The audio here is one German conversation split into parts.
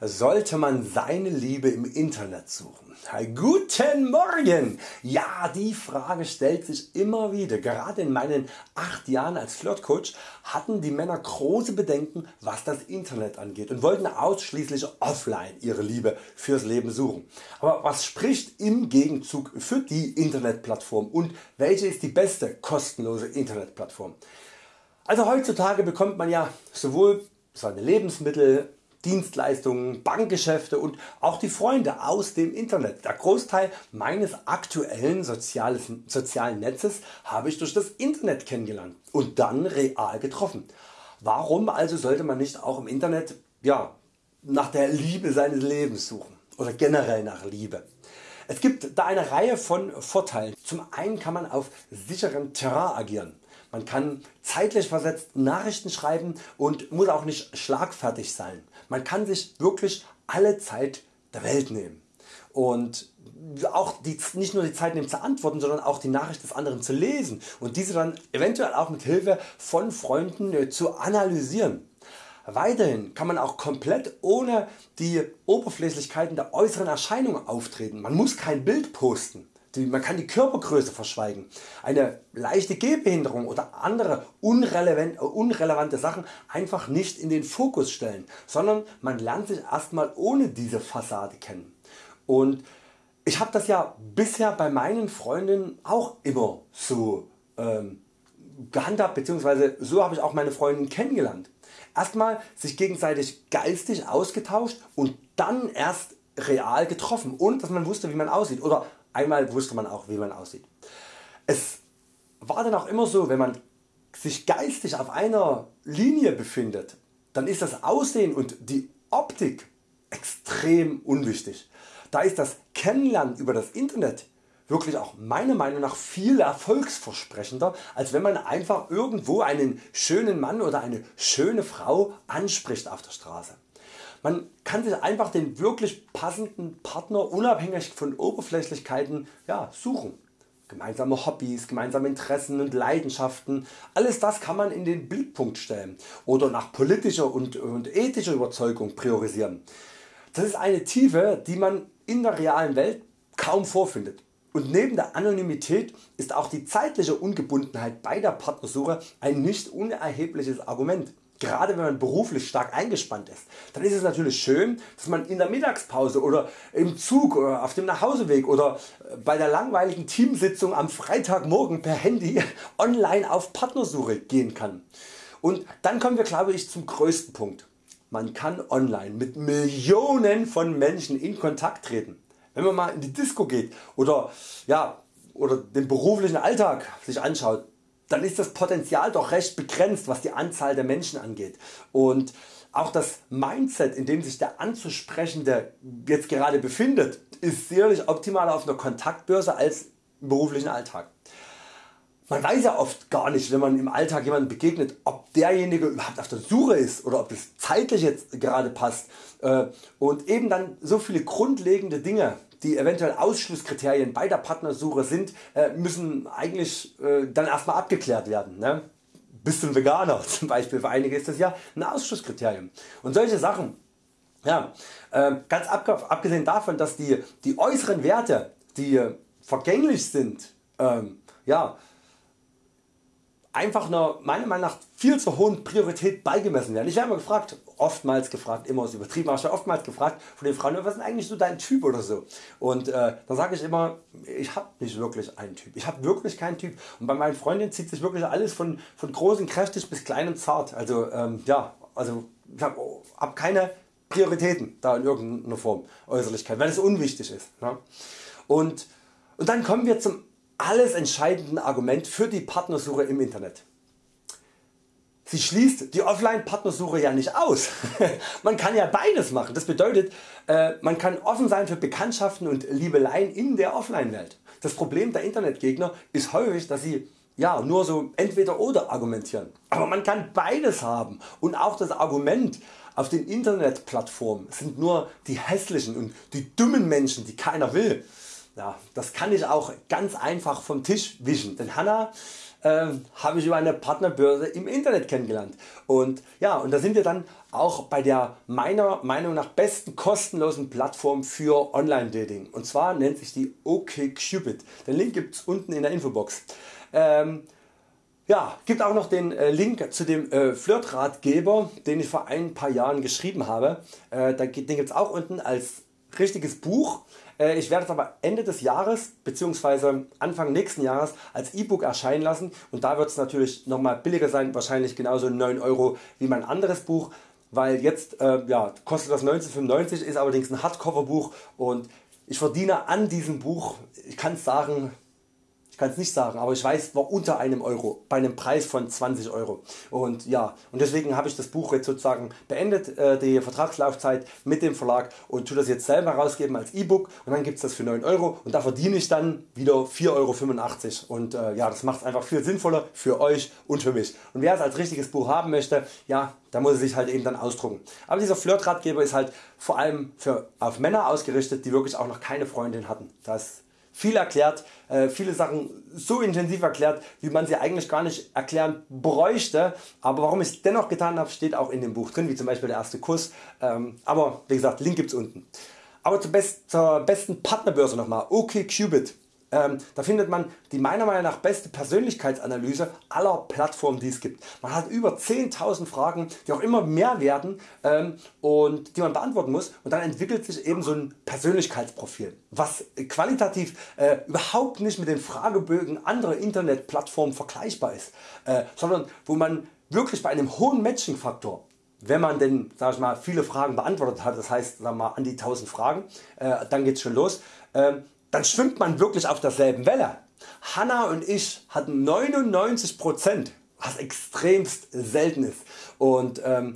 Sollte man seine Liebe im Internet suchen? Guten Morgen! Ja, die Frage stellt sich immer wieder. Gerade in meinen 8 Jahren als Flirtcoach hatten die Männer große Bedenken was das Internet angeht und wollten ausschließlich offline ihre Liebe fürs Leben suchen. Aber was spricht im Gegenzug für die Internetplattform und welche ist die beste kostenlose Internetplattform? Also heutzutage bekommt man ja sowohl seine Lebensmittel Dienstleistungen, Bankgeschäfte und auch die Freunde aus dem Internet. Der Großteil meines aktuellen sozialen Netzes habe ich durch das Internet kennengelernt und dann real getroffen. Warum also sollte man nicht auch im Internet ja, nach der Liebe seines Lebens suchen oder generell nach Liebe? Es gibt da eine Reihe von Vorteilen. Zum einen kann man auf sicherem Terrain agieren. Man kann zeitlich versetzt Nachrichten schreiben und muss auch nicht schlagfertig sein. Man kann sich wirklich alle Zeit der Welt nehmen und auch die, nicht nur die Zeit nehmen zu antworten, sondern auch die Nachricht des anderen zu lesen und diese dann eventuell auch mit Hilfe von Freunden äh, zu analysieren. Weiterhin kann man auch komplett ohne die Oberflächlichkeiten der äußeren Erscheinungen auftreten. Man muss kein Bild posten man kann die Körpergröße verschweigen, eine leichte Gehbehinderung oder andere unrelevant, unrelevante Sachen einfach nicht in den Fokus stellen, sondern man lernt sich erstmal ohne diese Fassade kennen. Und ich habe das ja bisher bei meinen Freundinnen auch immer so ähm, gehandhabt bzw. so habe ich auch meine Freundin kennengelernt. Erstmal sich gegenseitig geistig ausgetauscht und dann erst real getroffen ohne dass man wusste wie man aussieht oder Einmal wusste man auch wie man aussieht. Es war dann auch immer so wenn man sich geistig auf einer Linie befindet, dann ist das Aussehen und die Optik extrem unwichtig. Da ist das Kennenlernen über das Internet wirklich auch meiner Meinung nach viel erfolgsversprechender als wenn man einfach irgendwo einen schönen Mann oder eine schöne Frau anspricht auf der Straße. Man kann sich einfach den wirklich passenden Partner unabhängig von Oberflächlichkeiten ja, suchen. Gemeinsame Hobbys, gemeinsame Interessen und Leidenschaften, alles das kann man in den Blickpunkt stellen oder nach politischer und, und ethischer Überzeugung priorisieren. Das ist eine Tiefe die man in der realen Welt kaum vorfindet. Und neben der Anonymität ist auch die zeitliche Ungebundenheit bei der Partnersuche ein nicht unerhebliches Argument. Gerade wenn man beruflich stark eingespannt ist, dann ist es natürlich schön dass man in der Mittagspause oder im Zug oder auf dem Nachhauseweg oder äh, bei der langweiligen Teamsitzung am Freitagmorgen per Handy online auf Partnersuche gehen kann. Und dann kommen wir glaube ich zum größten Punkt. Man kann online mit Millionen von Menschen in Kontakt treten. Wenn man mal in die Disco geht oder, ja, oder den beruflichen Alltag sich anschaut, dann ist das Potenzial doch recht begrenzt was die Anzahl der Menschen angeht und auch das Mindset in dem sich der anzusprechende jetzt gerade befindet ist sicherlich optimaler auf einer Kontaktbörse als im beruflichen Alltag. Man weiß ja oft gar nicht wenn man im Alltag jemandem begegnet ob derjenige überhaupt auf der Suche ist oder ob es zeitlich jetzt gerade passt äh, und eben dann so viele grundlegende Dinge die eventuell Ausschlusskriterien bei der Partnersuche sind, äh, müssen eigentlich äh, dann erstmal abgeklärt werden. Ne? Bist du ein Veganer zum Beispiel, für einige ist das ja ein Ausschlusskriterium. Und solche Sachen, ja, ganz abgesehen davon, dass die, die äußeren Werte, die vergänglich sind, ähm, ja, einfach einer meiner Meinung nach viel zu hohen Priorität beigemessen werden. Ich werde immer gefragt, oftmals gefragt, immer ist übertrieben, aber oftmals gefragt von den Frauen, was ist eigentlich so dein Typ oder so. Und äh, da sage ich immer, ich habe nicht wirklich einen Typ. Ich habe wirklich keinen Typ. Und bei meinen Freundinnen zieht sich wirklich alles von, von groß und kräftig bis klein und zart. Also ähm, ja, also ich habe hab keine Prioritäten da in irgendeiner Form Äußerlichkeit, weil es unwichtig ist. Ne? Und, und dann kommen wir zum alles entscheidende Argument für die Partnersuche im Internet. Sie schließt die Offline Partnersuche ja nicht aus. man kann ja beides machen. Das bedeutet äh, man kann offen sein für Bekanntschaften und Liebeleien in der Offline Welt. Das Problem der Internetgegner ist häufig dass sie ja, nur so entweder oder argumentieren. Aber man kann beides haben und auch das Argument auf den Internetplattformen sind nur die hässlichen und die dummen Menschen die keiner will ja, das kann ich auch ganz einfach vom Tisch wischen, denn Hanna äh, habe ich über eine Partnerbörse im Internet kennengelernt. Und ja, und da sind wir dann auch bei der meiner Meinung nach besten kostenlosen Plattform für Online-Dating. Und zwar nennt sich die OkCupid. Den Link gibt's unten in der Infobox. Ähm, ja, gibt auch noch den äh, Link zu dem äh, Flirtratgeber, den ich vor ein paar Jahren geschrieben habe. Äh, den gibt es auch unten als richtiges Buch. Äh, ich werde es aber Ende des Jahres bzw. Anfang nächsten Jahres als E-Book erscheinen lassen und da wird es natürlich nochmal billiger sein, wahrscheinlich genauso 9 Euro wie mein anderes Buch, weil jetzt äh, ja, kostet das 1995, ist allerdings ein Hardcover-Buch und ich verdiene an diesem Buch, ich kann sagen, kann es nicht sagen, aber ich weiß, war unter einem Euro bei einem Preis von 20 Euro. Und ja, und deswegen habe ich das Buch jetzt sozusagen beendet, äh, die Vertragslaufzeit mit dem Verlag und tue das jetzt selber rausgeben als E-Book und dann gibt es das für 9 Euro und da verdiene ich dann wieder 4,85 Euro und äh, ja, das macht es einfach viel sinnvoller für euch und für mich. Und wer es als richtiges Buch haben möchte, ja, da muss er sich halt eben dann ausdrucken. Aber dieser Flirtratgeber ist halt vor allem für, auf Männer ausgerichtet, die wirklich auch noch keine Freundin hatten. Das viel erklärt, äh, viele Sachen so intensiv erklärt, wie man sie eigentlich gar nicht erklären bräuchte. Aber warum ich es dennoch getan habe, steht auch in dem Buch drin, wie zum Beispiel der erste Kuss. Ähm, aber wie gesagt, Link gibt's unten. Aber zur, best, zur besten Partnerbörse nochmal, OkCupid. Ähm, da findet man die meiner Meinung nach beste Persönlichkeitsanalyse aller Plattformen die es gibt. Man hat über 10.000 Fragen die auch immer mehr werden ähm, und die man beantworten muss und dann entwickelt sich eben so ein Persönlichkeitsprofil was qualitativ äh, überhaupt nicht mit den Fragebögen anderer Internetplattformen vergleichbar ist, äh, sondern wo man wirklich bei einem hohen Matching-Faktor wenn man denn sag ich mal, viele Fragen beantwortet hat, das heißt wir mal, an die 1000 Fragen, äh, dann geht's schon los, äh, dann schwimmt man wirklich auf derselben Welle. Hanna und ich hatten 99%, was extremst selten ist. Und ähm,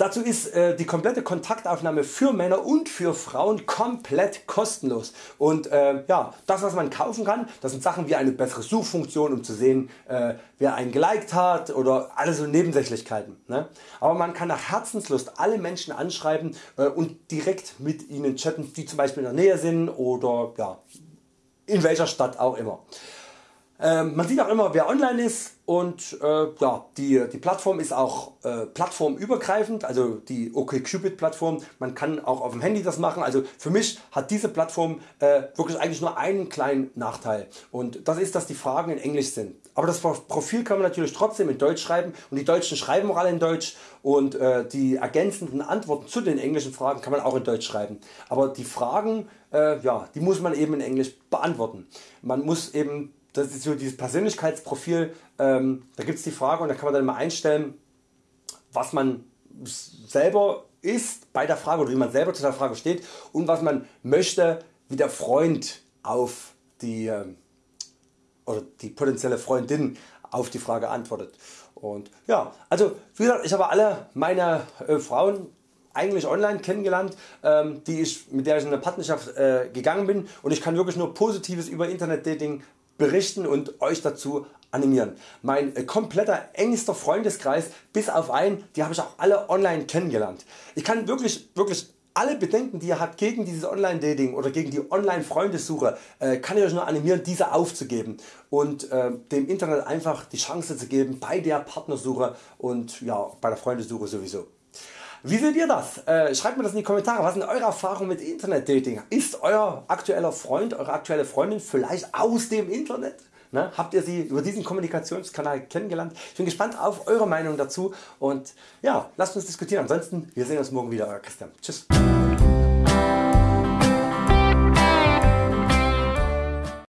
Dazu ist äh, die komplette Kontaktaufnahme für Männer und für Frauen komplett kostenlos. Und äh, ja, das was man kaufen kann, das sind Sachen wie eine bessere Suchfunktion um zu sehen äh, wer einen geliked hat oder alle so Nebensächlichkeiten. Ne? Aber man kann nach Herzenslust alle Menschen anschreiben äh, und direkt mit ihnen chatten die zum Beispiel in der Nähe sind oder ja, in welcher Stadt auch immer. Ähm, man sieht auch immer wer online ist und äh, ja, die, die Plattform ist auch äh, plattformübergreifend, also die OkCupid Plattform. Man kann auch auf dem Handy das machen. Also für mich hat diese Plattform äh, wirklich eigentlich nur einen kleinen Nachteil und das ist dass die Fragen in Englisch sind. Aber das Profil kann man natürlich trotzdem in Deutsch schreiben und die Deutschen schreiben auch alle in Deutsch und äh, die ergänzenden Antworten zu den englischen Fragen kann man auch in Deutsch schreiben. Aber die Fragen äh, ja, die muss man eben in Englisch beantworten. Man muss eben das ist so dieses Persönlichkeitsprofil, ähm, da gibt es die Frage und da kann man dann mal einstellen, was man selber ist bei der Frage oder wie man selber zu der Frage steht und was man möchte, wie der Freund auf die äh, oder die potenzielle Freundin auf die Frage antwortet. Und ja, also wie gesagt, ich habe alle meine äh, Frauen eigentlich online kennengelernt, ähm, die ich, mit der ich in eine Partnerschaft äh, gegangen bin und ich kann wirklich nur Positives über Internet Dating berichten und Euch dazu animieren. Mein äh, kompletter engster Freundeskreis bis auf einen, die habe ich auch alle online kennengelernt. Ich kann wirklich, wirklich alle Bedenken die ihr habt gegen dieses Online Dating oder gegen die Online Freundesuche äh, kann ich Euch nur animieren diese aufzugeben und äh, dem Internet einfach die Chance zu geben bei der Partnersuche und ja, bei der Freundesuche sowieso. Wie seht ihr das? Äh, schreibt mir das in die Kommentare. Was sind eure Erfahrungen mit Internet Dating? Ist euer aktueller Freund, eure aktuelle Freundin vielleicht aus dem Internet? Ne? Habt ihr sie über diesen Kommunikationskanal kennengelernt? Ich bin gespannt auf eure Meinung dazu und ja, lasst uns diskutieren. Ansonsten, wir sehen uns morgen wieder. Euer Christian. Tschüss.